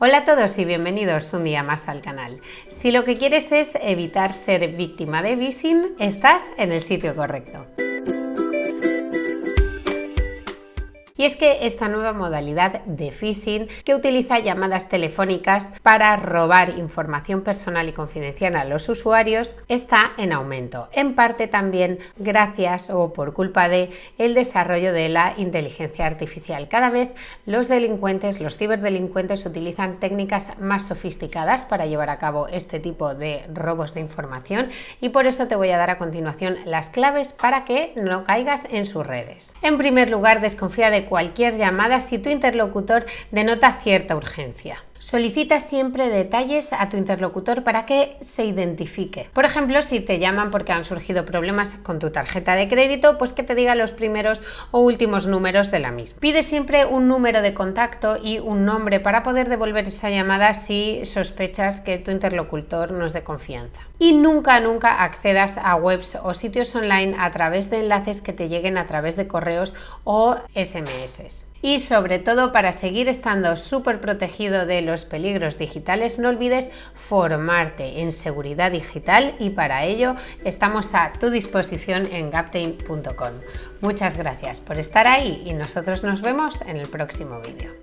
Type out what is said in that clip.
Hola a todos y bienvenidos un día más al canal. Si lo que quieres es evitar ser víctima de phishing, estás en el sitio correcto. Y es que esta nueva modalidad de phishing que utiliza llamadas telefónicas para robar información personal y confidencial a los usuarios está en aumento, en parte también gracias o por culpa de el desarrollo de la inteligencia artificial. Cada vez los delincuentes, los ciberdelincuentes utilizan técnicas más sofisticadas para llevar a cabo este tipo de robos de información y por eso te voy a dar a continuación las claves para que no caigas en sus redes. En primer lugar, desconfía de cualquier llamada si tu interlocutor denota cierta urgencia. Solicita siempre detalles a tu interlocutor para que se identifique. Por ejemplo, si te llaman porque han surgido problemas con tu tarjeta de crédito, pues que te diga los primeros o últimos números de la misma. Pide siempre un número de contacto y un nombre para poder devolver esa llamada si sospechas que tu interlocutor no es de confianza. Y nunca, nunca accedas a webs o sitios online a través de enlaces que te lleguen a través de correos o SMS. Y sobre todo para seguir estando súper protegido de los peligros digitales, no olvides formarte en seguridad digital y para ello estamos a tu disposición en gaptain.com. Muchas gracias por estar ahí y nosotros nos vemos en el próximo vídeo.